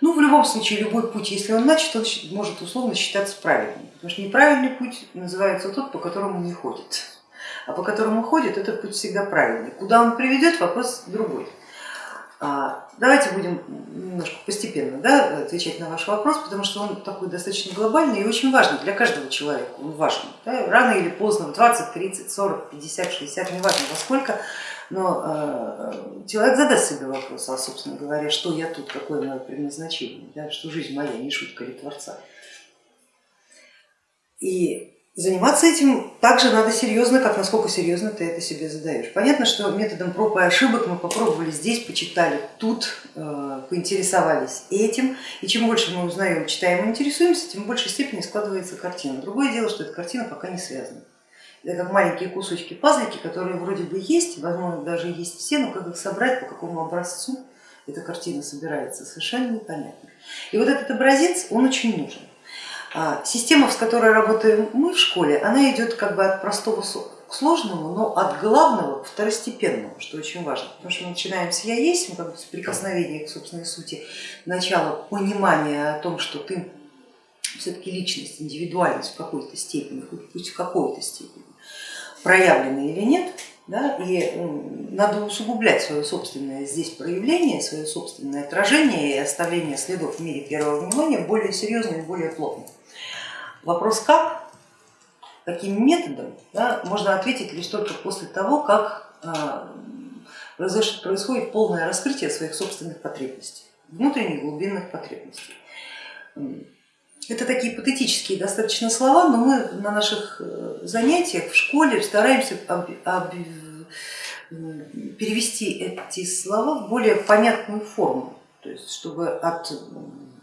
Ну, в любом случае, любой путь, если он начат, он может условно считаться правильным, потому что неправильный путь называется тот, по которому не ходит, а по которому ходит, этот путь всегда правильный. Куда он приведет, вопрос другой. А, давайте будем немножко постепенно да, отвечать на ваш вопрос, потому что он такой достаточно глобальный и очень важный для каждого человека, он важен. Да, рано или поздно, в 20, 30, 40, 50, 60, неважно во сколько, но э, человек задаст себе вопрос, а собственно говоря, что я тут, какое мое предназначение, да, что жизнь моя не шутка ли Творца. И Заниматься этим также надо серьезно, как насколько серьезно ты это себе задаешь. Понятно, что методом проб и ошибок мы попробовали здесь, почитали тут, э, поинтересовались этим, и чем больше мы узнаем, читаем и интересуемся, тем в большей степени складывается картина. Другое дело, что эта картина пока не связана. Как маленькие кусочки пазлики, которые вроде бы есть, возможно даже есть все, но как их собрать, по какому образцу эта картина собирается, совершенно непонятно. И вот этот образец, он очень нужен. А, система, с которой работаем мы в школе, она идет как бы от простого к сложному, но от главного к второстепенному, что очень важно, потому что мы начинаем с я есть, мы как бы с прикосновения к собственной сути, начало понимания о том, что ты все-таки личность, индивидуальность в какой-то степени, пусть в какой-то степени, проявлена или нет, да, и надо усугублять свое собственное здесь проявление, свое собственное отражение и оставление следов в мире первого внимания более серьезно и более плотно. Вопрос как, каким методом, да, можно ответить лишь только после того, как а, происходит полное раскрытие своих собственных потребностей, внутренних глубинных потребностей. Это такие патетические достаточно слова, но мы на наших э, занятиях в школе стараемся перевести эти слова в более понятную форму, то есть чтобы от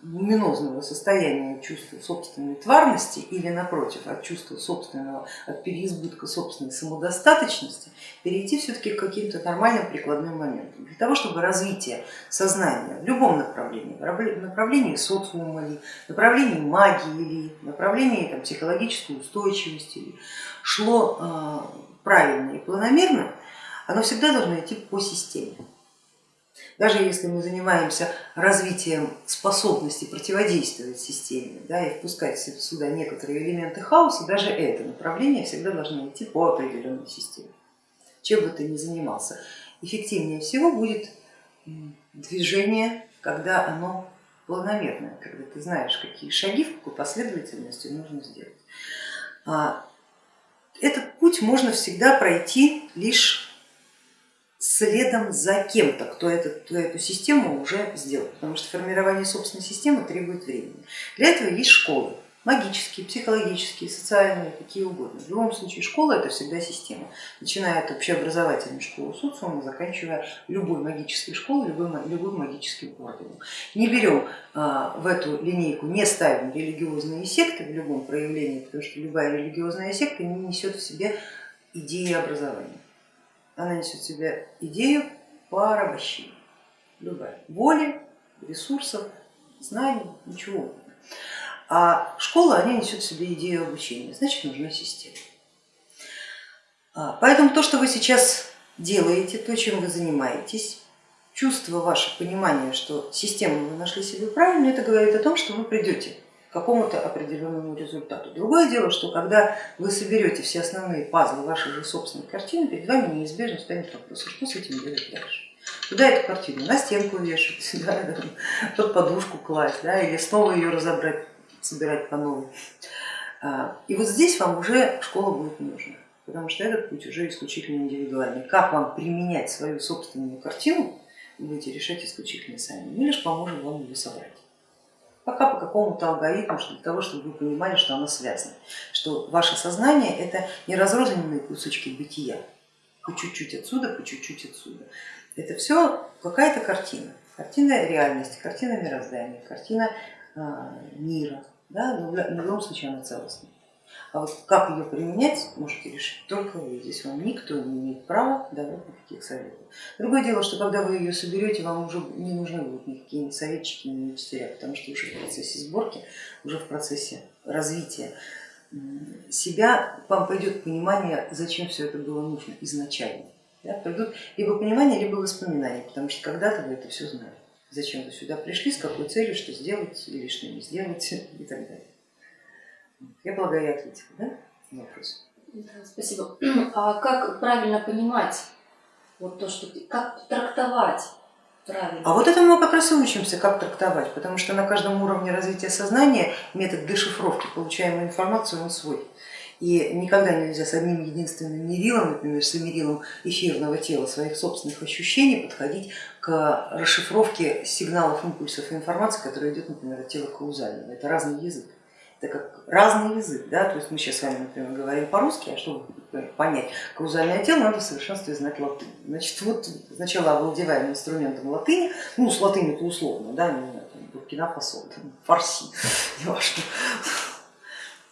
луминозного состояния чувства собственной тварности или напротив от чувства собственного, от переизбытка собственной самодостаточности перейти все-таки к каким-то нормальным прикладным моментам. Для того, чтобы развитие сознания в любом направлении, в направлении социума ли, направлении магии или направлении там, психологической устойчивости ли, шло а, правильно и планомерно, оно всегда должно идти по системе. Даже если мы занимаемся развитием способности противодействовать системе да, и впускать сюда некоторые элементы хаоса, даже это направление всегда должно идти по определенной системе. Чем бы ты ни занимался, эффективнее всего будет движение, когда оно планомерное, когда ты знаешь, какие шаги, в какой последовательности нужно сделать. А, этот путь можно всегда пройти лишь следом за кем-то, кто, этот, кто эту систему уже сделал, потому что формирование собственной системы требует времени. Для этого есть школы, магические, психологические, социальные, какие угодно. В любом случае школа это всегда система, начиная от общеобразовательной школы социума, заканчивая любой магической школой, любым, любым магическим орденом. Не берем а, в эту линейку, не ставим религиозные секты в любом проявлении, потому что любая религиозная секта не несет в себе идеи образования она несет в себе идею порабощения, любая, воли, ресурсов, знаний, ничего. А школа, они несет в себе идею обучения, значит нужна система. А, поэтому то, что вы сейчас делаете, то, чем вы занимаетесь, чувство ваше, понимание, что систему вы нашли себе правильно, это говорит о том, что вы придете какому-то определенному результату. Другое дело, что когда вы соберете все основные пазлы вашей же собственной картины, перед вами неизбежно станет вопрос, а что с этим делать дальше. Куда эту картину? На стенку вешать, да, под подушку класть, да, или снова ее разобрать, собирать по новой. А, и вот здесь вам уже школа будет нужна, потому что этот путь уже исключительно индивидуальный. Как вам применять свою собственную картину, будете решать исключительно сами. Мы лишь поможем вам ее собрать пока по какому-то алгоритму, для того, чтобы вы понимали, что оно связано, что ваше сознание это не разрозненные кусочки бытия, по чуть-чуть отсюда, по чуть-чуть отсюда. Это все какая-то картина, картина реальности, картина мироздания, картина а, мира, да? но в любом случае она целостная. А вот как ее применять, можете решить только вы. Здесь вам никто не имеет права давать никаких советов. Другое дело, что когда вы ее соберете, вам уже не нужны будут никакие ни советчики, ни учителя, потому что уже в процессе сборки, уже в процессе развития себя вам пойдет понимание, зачем все это было нужно изначально. Да, придут либо понимание, либо воспоминания, потому что когда-то вы это все знали. зачем вы сюда пришли, с какой целью, что сделать что не сделать и так далее. Я полагаю, я ответила да, на вопрос. Да, спасибо. А как правильно понимать вот то, что ты, как трактовать правильно? А вот этому мы как раз и учимся, как трактовать, потому что на каждом уровне развития сознания метод дешифровки получаемой информации он свой. И никогда нельзя с одним единственным мерилом, например, с мерилом эфирного тела своих собственных ощущений подходить к расшифровке сигналов, импульсов и информации, которая идет, например, от тела каузального. Это разный язык. Это как разный язык, да, то есть мы сейчас с вами, например, говорим по-русски, а чтобы понять каузальное тело, надо в совершенстве знать латынь. Значит, вот сначала овладеваем инструментом латыни, ну с латынью-то условно, да, не знаю, Буркина-Фасо, фарси, не важно.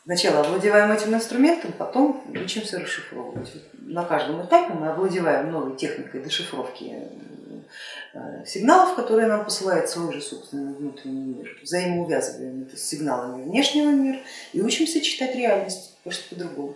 Сначала овладеваем этим инструментом, потом учимся расшифровывать. На каждом этапе мы овладеваем новой техникой дешифровки сигналов, которые нам посылает свой же собственный внутренний мир, взаимоувязываем это с сигналами внешнего мира и учимся читать реальность, просто по-другому.